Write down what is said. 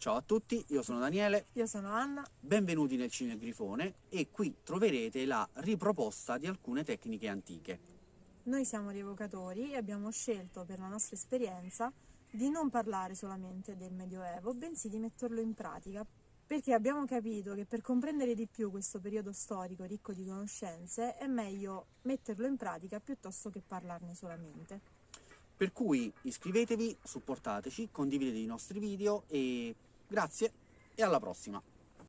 Ciao a tutti, io sono Daniele, Io sono Anna. benvenuti nel Cinegrifone e qui troverete la riproposta di alcune tecniche antiche. Noi siamo rievocatori e abbiamo scelto per la nostra esperienza di non parlare solamente del Medioevo, bensì di metterlo in pratica, perché abbiamo capito che per comprendere di più questo periodo storico ricco di conoscenze è meglio metterlo in pratica piuttosto che parlarne solamente. Per cui iscrivetevi, supportateci, condividete i nostri video e grazie e alla prossima!